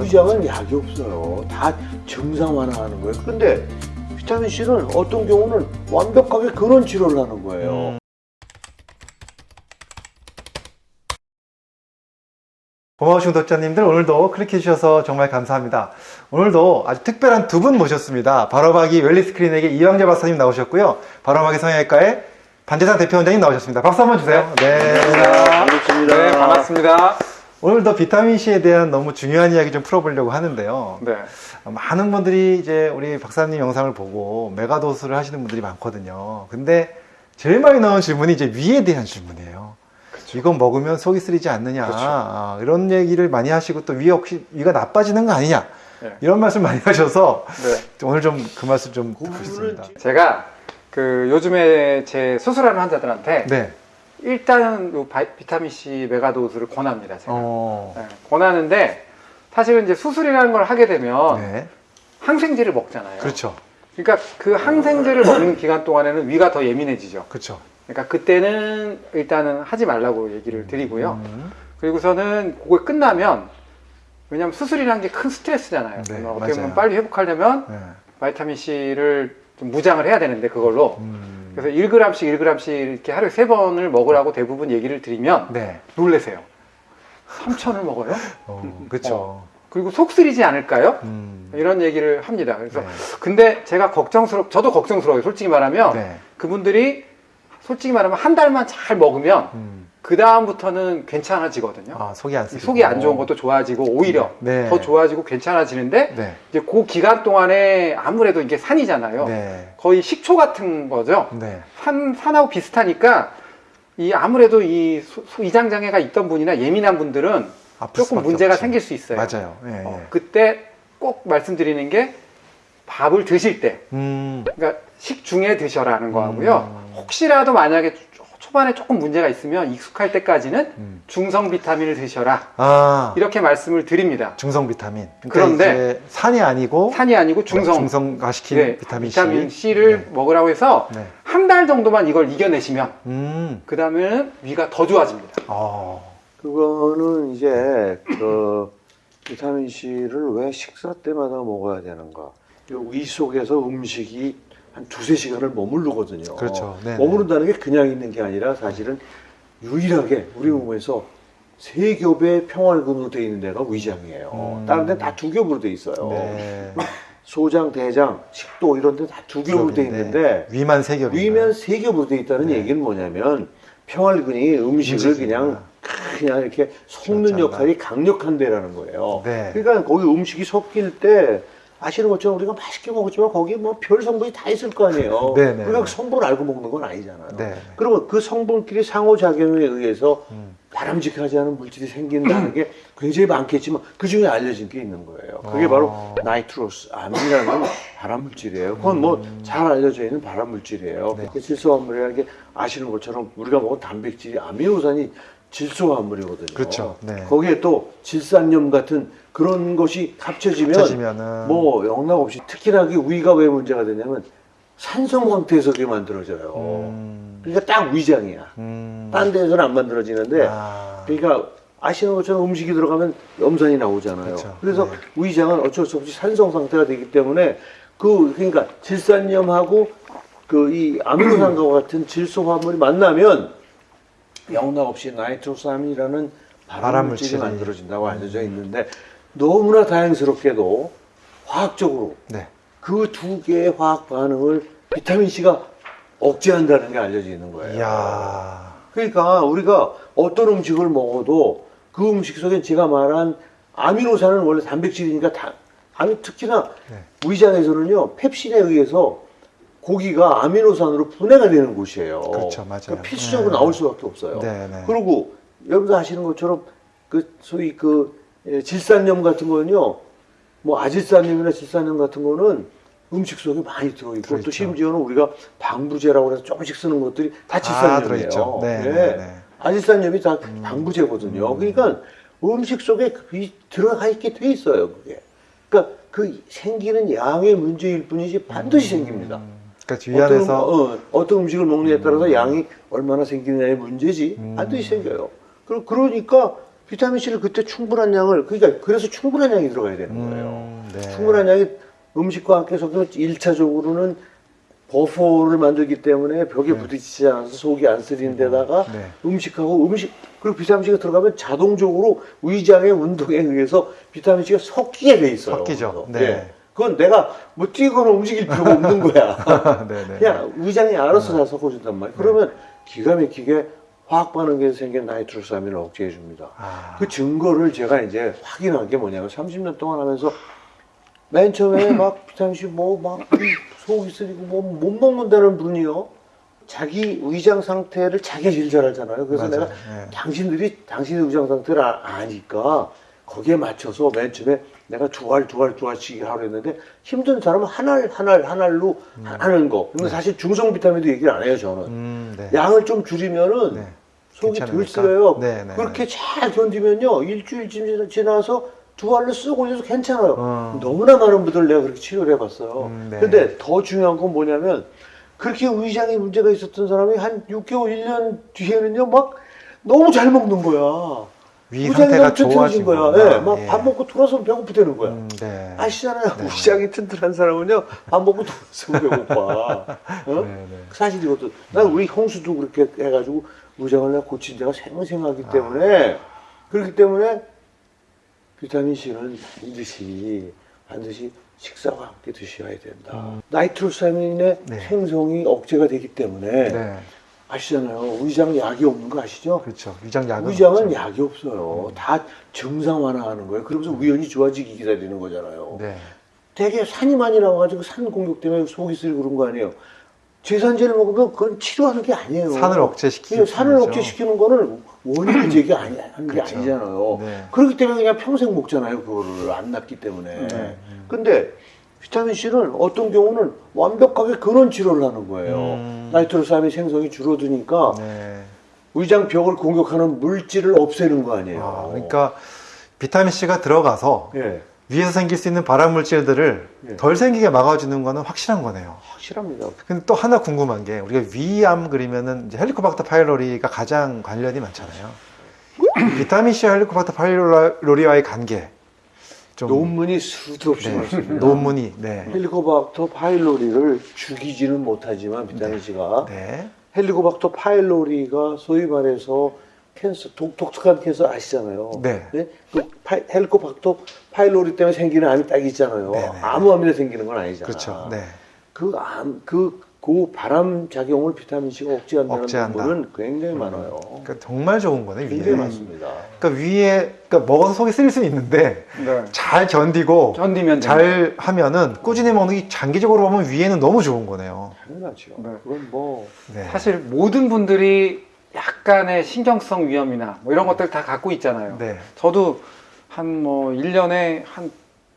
위장은 약이 없어요. 다 증상 완화하는 거예요. 근데 비타민 C는 어떤 경우는 완벽하게 근원 치료를 하는 거예요. 음. 고마우신 구독자님들 오늘도 클릭해 주셔서 정말 감사합니다. 오늘도 아주 특별한 두 분 모셨습니다. 바로박이 웰리스 클리닉의 이영재 박사님 나오셨고요. 바로박이 성형외과의 반재상 대표 원장님 나오셨습니다. 박수 한번 주세요. 네. 반갑습니다. 네, 반갑습니다. 오늘도 비타민 C에 대한 너무 중요한 이야기 좀 풀어보려고 하는데요. 네. 많은 분들이 이제 우리 박사님 영상을 보고 메가도스를 하시는 분들이 많거든요. 근데 제일 많이 나온 질문이 이제 위에 대한 질문이에요. 이건 먹으면 속이 쓰리지 않느냐. 그쵸. 아, 이런 얘기를 많이 하시고 또위 혹시 위가 나빠지는 거 아니냐. 네. 이런 말씀 많이 하셔서 네. 오늘 좀 그 말씀 좀 듣고 싶습니다. 제가 그 요즘에 제 수술하는 환자들한테 네. 일단 요 바- 비타민 C 메가도스를 권합니다. 제가. 어. 네, 권하는데 사실은 이제 수술이라는 걸 하게 되면 네. 항생제를 먹잖아요. 그렇죠. 그러니까 그 항생제를 먹는 기간 동안에는 위가 더 예민해지죠. 그렇죠. 그러니까 그때는 일단은 하지 말라고 얘기를 드리고요. 음. 그리고서는 그거 끝나면 왜냐면 수술이라는 게 큰 스트레스잖아요. 네, 어떻게. 보면 빨리 회복하려면 네. 바이타민 C를 좀 무장을 해야 되는데 그걸로 음. 그래서 1g씩 1g씩 이렇게 하루에 세 번을 먹으라고 대부분 얘기를 드리면 네. 놀래세요. 3천을 먹어요? 어, 그렇죠. 그리고 속 쓰리지 않을까요? 음. 이런 얘기를 합니다. 그래서 네. 근데 제가 걱정스럽, 저도 걱정스러워요. 솔직히 말하면 네. 그분들이 솔직히 말하면 한 달만 잘 먹으면 음. 그 다음부터는 괜찮아지거든요. 아, 속이 안이 쓰리고. 속이 안 좋은 것도 좋아지고 오히려 네. 더 좋아지고 괜찮아지는데 네. 이제 그 기간 동안에 아무래도 이게 산이잖아요. 네. 거의 식초 같은 거죠. 네. 산, 산하고 비슷하니까 이 아무래도 이 소- 소- 이장 장애가 있던 분이나 예민한 분들은 조금 문제가 없죠. 생길 수 있어요. 맞아요. 예, 어, 예. 그때 꼭 말씀드리는 게 밥을 드실 때, 음. 그러니까 식중에 드셔라는 거하고요. 음. 혹시라도 만약에 초- 초반에 조금 문제가 있으면 익숙할 때까지는 음. 중성 비타민을 드셔라 아, 이렇게 말씀을 드립니다. 중성 비타민. 그러니까 그런데 산이 아니고 산이 아니고 중성, 중성화시킨 네, 비타민 C. 비타민 C를 먹으라고 해서 네. 한달 정도만 이걸 이겨내시면 음. 그 다음에는 위가 더 좋아집니다. 어. 그거는 이제 그 비타민 C를 왜 식사 때마다 먹어야 되는가? 이위 속에서 음식이 한 두세 시간을 머무르거든요. 그렇죠. 네, 머무른다는 게 그냥 있는 게 아니라 사실은 유일하게 우리 몸에서 세 겹의 평활근으로 되어 있는 데가 위장이에요. 음. 다른 데는 다 두 겹으로 되어 있어요. 네. 소장, 대장, 식도 이런 데 다 두 겹으로 되어 있는데 위만 세 겹. 위면 세 겹으로 되어 있다는 네. 얘기는 뭐냐면 평활근이 음식을 음식이구나. 그냥 그냥 이렇게 섞는. 역할이 강력한 데라는 거예요. 네. 그러니까 거기 음식이 섞일 때 아시는 것처럼 우리가 맛있게 먹었지만 거기에 뭐별 성분이 다 있을 거 아니에요. 네, 네, 우리가 네. 그 성분을 알고 먹는 건 아니잖아요. 네. 그러면 그 성분끼리 상호작용에 의해서 음. 바람직하지 않은 물질이 생긴다는 게 굉장히 많겠지만 그 중에 알려진 게 있는 거예요. 그게 어. 바로 nitrosamine이라는 발암물질이에요. 그건 뭐 음. 잘 알려져 있는 발암물질이에요. 네. 그 질소화합물이라는 게 아시는 것처럼 우리가 먹은 단백질이 아미노산이 질소화합물이거든요. 그렇죠. 네. 거기에 또 질산염 같은 그런 것이 합쳐지면 합쳐지면은 뭐 영락 없이 특히나 그 위가 왜 문제가 되냐면 산성 상태에서 그게 만들어져요. 음. 그러니까 딱 위장이야. 음. 딴 데서는 안 만들어지는데 아. 그러니까 아시는 것처럼 음식이 들어가면 염산이 나오잖아요. 그렇죠. 그래서 네. 위장은 어쩔 수 없이 산성 상태가 되기 때문에 그 그러니까 질산염하고 그 이 아미노산과 같은 질소 화합물이 만나면 영락 없이 나이트로사민이라는 발암물질이 발암물질이. 만들어진다고 알려져 있는데 너무나 다행스럽게도 화학적으로 네. 그두 개의 화학 반응을 비타민 C가 억제한다는 게 알려져 있는 거예요. 이야. 그러니까 우리가 어떤 음식을 먹어도 그 음식 속에 제가 말한 아미노산은 원래 단백질이니까 다, 아니 특히나 네. 위장에서는요 펩신에 의해서 고기가 아미노산으로 분해가 되는 곳이에요. 그렇죠, 맞아요. 그러니까 필수적으로 네. 나올 수밖에 없어요. 네, 네. 그리고 여러분도 아시는 것처럼 그 소위 그 예, 질산염 같은 거는요, 뭐 아질산염이나 질산염 같은 거는 음식 속에 많이 들어있고 들어있죠. 또 심지어는 우리가 방부제라고 해서 조금씩 쓰는 것들이 다 아, 질산염이에요. 들어있죠. 네. 아질산염이 다 방부제거든요. 그러니까 음식 속에 그 들어가 있게 돼 있어요, 그게. 그러니까 그 생기는 양의 문제일 뿐이지 반드시 생깁니다. 그러니까 위 안에서 어떤, 음- 어, 어떤 음식을 먹느냐에 따라서 양이 얼마나 생기느냐의 문제지 음. 반드시 생겨요. 그- 그러니까 비타민 C를 그때 충분한 양을 그러니까 그래서 충분한 양이 들어가야 되는 거예요. 음, 네. 충분한 양이 음식과 함께 섞으면 1차적으로는 버퍼를 만들기 때문에 벽에 부딪히지 않아서 속이 안 쓰리는 데다가 네. 음식하고 음식 그리고 비타민C가 들어가면 자동적으로 위장의 운동에 의해서 비타민C가 섞이게 돼 있어요. 섞이죠. 그래서. 네. 예. 그건 내가 뭐 뛰거나 움직일 필요가 없는 거야. 네, 네. 그냥 위장이 알아서 다 섞어준단 말이야. 그러면 기가 막히게 화학 반응에서 생긴 나이트로사민을 억제해 줍니다. 아, 그 증거를 제가 이제 확인한 게 뭐냐면 30년 동안 하면서 맨 처음에 막 비타민C 뭐막 속이 쓰리고 뭐 못 먹는다는 분이요. 자기 위장 상태를 잘 알잖아요. 그래서 맞아요. 내가 네. 당신들이 당신의 위장 상태를 아- 아니까 거기에 맞춰서 맨 처음에 내가 두 알, 두 알, 두 알씩 하려 했는데 힘든 사람은 한 알, 한 알, 한 알로 하는 거. 근데 사실 중성 비타민도 얘기를 안 해요, 저는. 음, 네. 양을 좀 줄이면은 네. 속이 덜 괜찮으니까. 쓰여요. 네, 네, 그렇게 잘 견디면요 일주일쯤 지나서 두 알로 쓰고 있어서 괜찮아요. 어. 너무나 많은 분들 내가 그렇게 치료를 해봤어요. 음, 네. 근데 더 중요한 건 뭐냐면 그렇게 위장에 문제가 있었던 사람이 한 6개월, 1년 뒤에는요 막 너무 잘 먹는 거야. 위 상태가 좋아진 거야. 예, 막 예. 밥 먹고 돌아서면 배고프다는 거야. 음, 네. 아시잖아요. 네. 위장이 튼튼한 사람은요 밥 먹고 돌아서면 배고파. 어? 네, 네. 사실이거든. 난 우리 형수도 그렇게 해가지고 위장을 내가 고친 데가 생생하기 때문에 그렇기 때문에 비타민 C는 반드시 반드시 식사와 함께 드셔야 된다. 나이트로사민의 네. 생성이 억제가 되기 때문에 네. 아시잖아요. 위장 약이 없는 거 아시죠? 그렇죠. 위장 약은 위장은 없죠. 약이 없어요. 다 증상 완화하는 거예요. 그러면서 위원이 좋아지기 기다리는 거잖아요. 네. 되게 산이 많이 나와가지고 산 공격 때문에 속이 쓰리고 그런 거 아니에요. 제산제를 먹으면 그건 치료하는 게 아니에요. 산을 억제시키는 예, 산을 거죠. 억제시키는 거는 원인을 제기 아니, 하는 게 그렇죠. 아니잖아요. 네. 그렇기 때문에 그냥 평생 먹잖아요. 그거를 안 낫기 때문에. 네. 근데 비타민 C는 어떤 경우는 완벽하게 근원 치료를 하는 거예요. 음. 나이트로사민 생성이 줄어드니까 네. 위장 벽을 공격하는 물질을 없애는 거 아니에요. 아, 그러니까 비타민 C가 들어가서 예, 위에서 생길 수 있는 발암 물질들을 예. 덜 생기게 막아주는 거는 확실한 거네요. 확실합니다. 근데 또 하나 궁금한 게 우리가 위암 그러면은 이제 헬리코박터 파일로리가 가장 관련이 많잖아요. 비타민 C와 헬리코박터 파일로리와의 관계 좀 논문이 수도 없이 네, 많습니다. 논문이 네. 헬리코박터 파일로리를 죽이지는 못하지만 비타민 C가 네. 헬리코박터 파일로리가 소위 말해서 cancer 독, 독특한 cancer 아시잖아요. 네. 그 파- 헬리코박터 파일로리 때문에 생기는 암이 딱 있잖아요. 네, 네. 아무 암이나 생기는 건 아니잖아. 그렇죠. 네. 그 암, 그, 그 발암 작용을 비타민 C가 억제한다는 억제한다. 논문은 굉장히 많아요. 그러니까 정말 좋은 거네 위에. 굉장히 많습니다. 그러니까 위에 그러니까 먹어서 속이 쓰릴 수는 있는데 네. 잘 견디고 견디면 잘 하면은 꾸준히 먹는 게 장기적으로 보면 위에는 너무 좋은 거네요. 당연하죠. 네. 그건 뭐 네. 사실 모든 분들이 약간의 신경성 위염이나 뭐 이런 것들 다 갖고 있잖아요. 네. 저도 한 뭐 1년에 한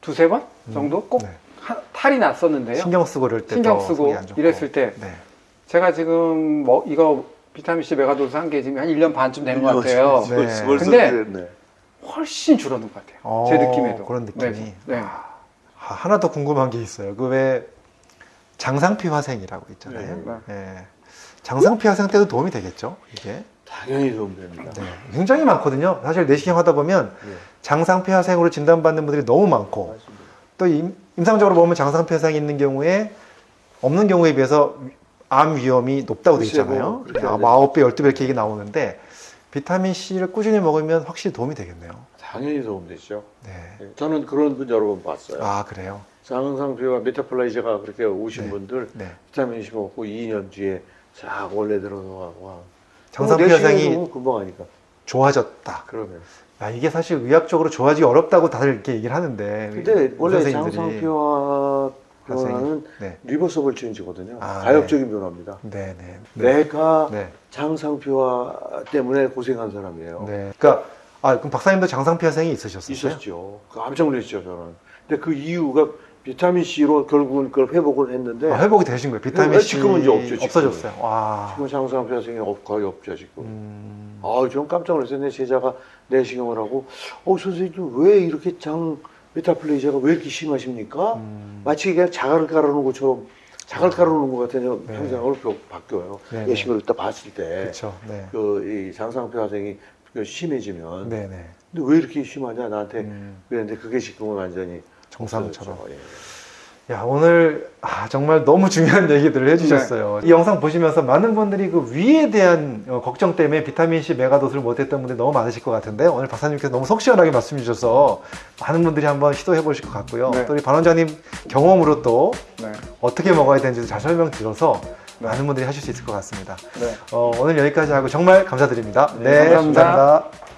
두세 번 정도 꼭 네. 하- 탈이 났었는데요. 신경 쓰고 그럴 때 신경 더 쓰고. 이랬을 때 네. 제가 지금 뭐 이거 비타민 C 메가도스 한게 지금 한 1년 반쯤 되는 것 같아요. 네. 근데 그랬네. 훨씬 줄어든 것 같아요. 어, 제 느낌에도. 그런 느낌이. 네. 네. 아, 하나 더 궁금한 게 있어요. 그 왜 장상피 화생이라고 있잖아요. 네. 예. 장상피 화생 때도 도움이 되겠죠? 이게 당연히 도움됩니다. 네. 굉장히 많거든요. 사실 내시경 하다 보면 네. 장상피 화생으로 진단받는 분들이 너무 많고 맞습니다. 또 임, 임상적으로 보면 장상피 화생이 있는 경우에 없는 경우에 비해서 암 위험이 높다고 되어 있잖아요. 뭐 아, 하죠. 9배, 12배 이렇게 얘기 나오는데 비타민 C를 꾸준히 먹으면 확실히 도움이 되겠네요. 당연히 도움되죠. 네. 네. 저는 그런 분 여러 번 봤어요. 아, 그래요? 장상피화 metaplasia가 그렇게 오신 네. 분들 네. 비타민 C 먹고 2년 뒤에 싹 원래 들어가고 장상피 내시경이 화생이 너무 금방 하니까 좋아졌다. 그러면 아, 이게 사실 의학적으로 좋아지기 어렵다고 다들 이렇게 얘기를 하는데. 근데 원래. 장상피화 변화는 네. reversible change거든요. 아, 가역적인 변화입니다. 네, 네. 네. 내가 네. 장상피화 때문에 고생한 사람이에요. 네. 그러니까 아, 그럼 박사님도 장상피 화생이 있으셨어요? 있었죠. 깜짝 놀랐죠, 저는. 근데 그 이유가 비타민 C로 결국은 그걸 회복을 했는데 아, 회복이 되신 거예요. 비타민 네, C 지금은 이제 없죠, 지금은. 없어졌어요. 와. 지금 장상피화생이 없- 거의 없죠, 지금. 음, 아, 좀 깜짝 놀랐어요. 내 제자가 내시경을 하고, 어, 선생님, 왜 이렇게 장, 메타플레이저가 왜 이렇게 심하십니까? 음. 마치 그냥 자갈을 깔아놓은 것처럼, 자갈 깔아놓은 것 같은 네. 형상으로 네. 바뀌어요. 네, 내시경을 딱 봤을 때. 네. 그, 이 장상표 화생이 그 심해지면, 네, 네. 근데 왜 이렇게 심하냐 나한테 음, 그랬는데 그게 지금은 완전히 정상처럼. 예. 야 오늘 아, 정말 너무 중요한 얘기들을 해주셨어요. 이 영상 보시면서 많은 분들이 그 위에 대한 어, 걱정 때문에 비타민 C 메가도스를 못했던 분들이 너무 많으실 것 같은데 오늘 박사님께서 너무 속 시원하게 말씀해 주셔서 많은 분들이 한번 시도해 보실 것 같고요. 네. 또 우리 반 원장님 경험으로 또 네. 어떻게 먹어야 되는지 잘 설명 들어서 네. 많은 분들이 하실 수 있을 것 같습니다. 네. 어, 오늘 여기까지 하고 정말 감사드립니다. 네, 감사합니다. 감사합니다.